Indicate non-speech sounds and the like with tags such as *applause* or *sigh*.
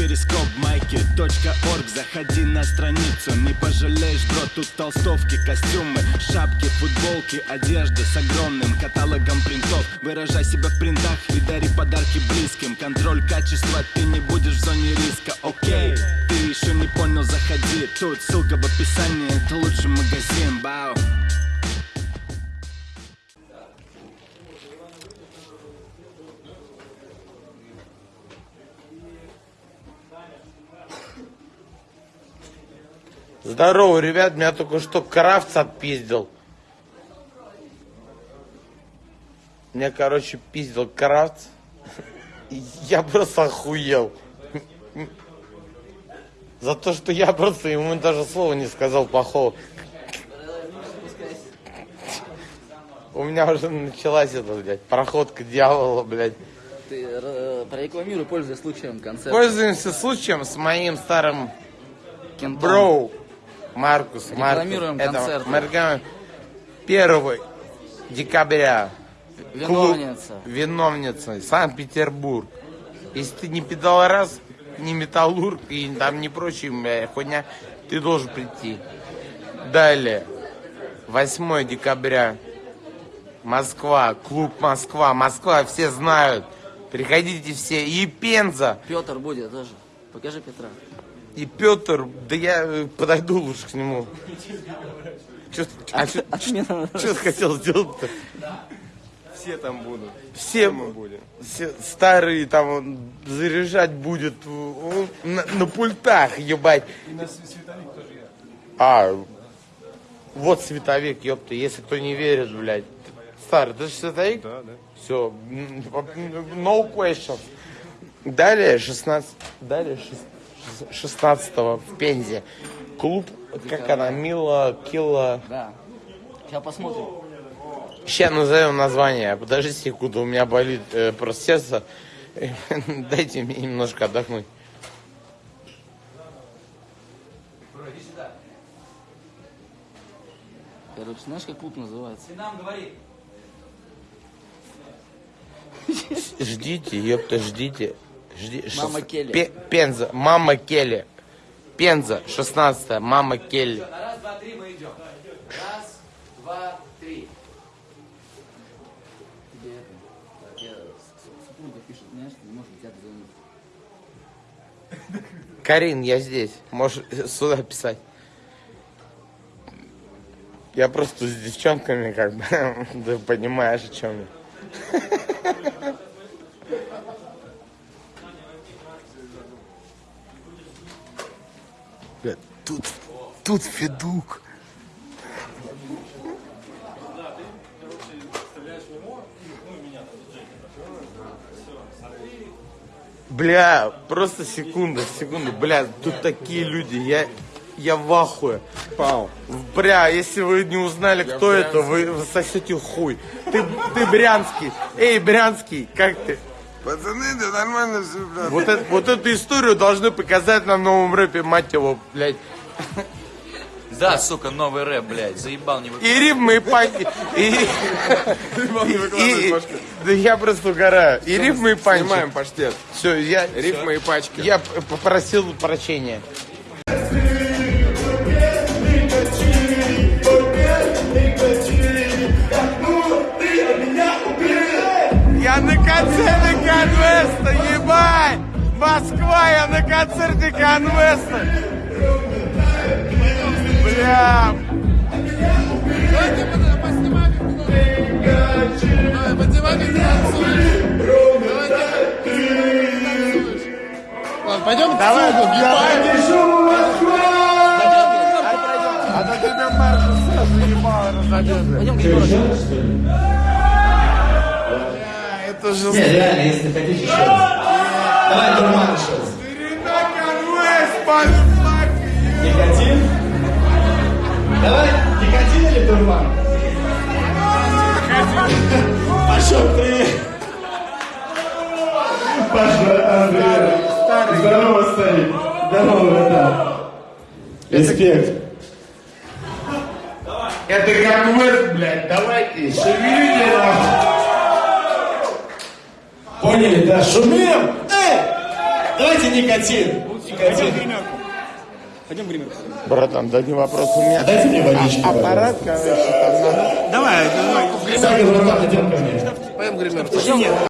перископ майки .орг. Заходи на страницу, не пожалеешь, бро Тут толстовки, костюмы, шапки, футболки Одежда с огромным каталогом принтов. Выражай себя в принтах и дари подарки близким. Контроль качества, ты не будешь в зоне риска, окей Ты еще не понял, заходи. Тут ссылка в описании, это лучший магазин, бау Здорово, ребят, меня только что Крафтс отпиздил. Меня, короче, пиздил Крафтс. Я просто охуел. За то, что я просто ему даже слова не сказал плохого. У меня уже началась эта, блядь, проходка дьявола, блядь. Ты э, прорекламируй, пользуясь случаем концерта. Пользуемся случаем с моим старым Кентом. Броу. Маркус, Маркус. Рекламируем Это мы рекламируем 1 декабря. Виновница. Клуб Виновница. Санкт-Петербург. Если ты не педалораз, не металлург и там не прочая хуйня, ты должен прийти. Далее. 8 декабря. Москва. Клуб Москва. Москва все знают. Приходите все. И Пенза. Петр будет тоже. Покажи Петра. И Петр, да я э, подойду лучше к нему. Чё, а что Отмена. ты хотел сделать-то? Все там будут. Все, мы будем. все старые там он заряжать будет он на, на пультах, ебать. И на световик тоже я. А, вот световик, ёпта, если кто не верит, блядь. Старый, ты же световик? Да, да. Все, no questions. Далее 16, далее 16 в Пензе. Клуб, как она, Мила, Килла. Да. Сейчас посмотрим. Сейчас назовем название. Подожди секунду, у меня болит э, просто сердце. *laughs* Дайте мне немножко отдохнуть. Короче, знаешь, как клуб называется? Ждите, ёпта, ждите. Жди, Мама шест- Келли. Пе- Пенза, мама Келли. Пенза, 16 мама Келли. Раз, два, три, мы идем. Раз, два, три. Тебе это, так, я, с- с- супруга пишет, знаешь, не может тебя дозвониться. Карин, я здесь. Можешь сюда писать. Я просто с девчонками, как бы, *laughs* ты понимаешь, о чем я. *laughs* Бля, Тут, тут Федук. Бля, просто секунда, секунду, бля, тут такие люди, я, я в ахуе. Пау. Бля, если вы не узнали, кто это, вы сосете хуй. Ты, ты брянский. Эй, брянский, как ты? Пацаны, да нормально все, блядь. Вот, это- вот эту историю должны показать на новом рэпе, мать его, блядь. Да, сука, новый рэп, блядь, заебал не вы... И рифмы, и панчи. И, и- и- да я просто угораю. И рифмы, и панчи. Снимаем паштет. Все, я... Рифмы и пачки. Я попросил прощения. Я на концерте Конвеста, ебать! Москва, я на концерте Конвеста! Бля! Пойдем Давай, А то тебя Марша сразу ебало разобьет. Пойдем к. Это же Не, реально, если хотите еще раз. Давай, Турман еще раз. Никотин? Давай, никотин или турман? Пошел ты. Паша, Андрей. Здорово, старик. Здорово, братан. Респект. Это Конвест, блядь, давайте, шевелите нахуй! Поняли, да? Шумим! Эй! Давайте никотин. Никотин. Братан, да не вопрос у меня. Дайте мне водички, Аппарат, короче, там надо. Давай, давай. братан, идем ко мне.